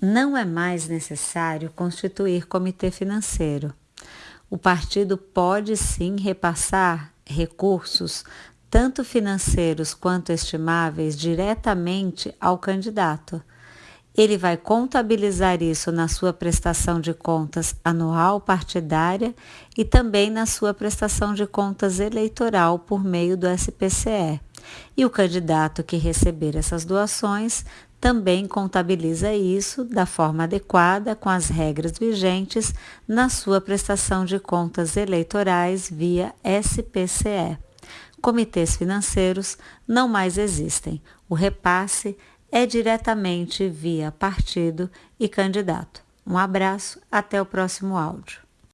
não é mais necessário constituir comitê financeiro. O partido pode sim repassar recursos, tanto financeiros quanto estimáveis, diretamente ao candidato. Ele vai contabilizar isso na sua prestação de contas anual partidária e também na sua prestação de contas eleitoral por meio do SPCE. E o candidato que receber essas doações também contabiliza isso da forma adequada com as regras vigentes na sua prestação de contas eleitorais via SPCE. Comitês financeiros não mais existem. O repasse é diretamente via partido e candidato. Um abraço, até o próximo áudio.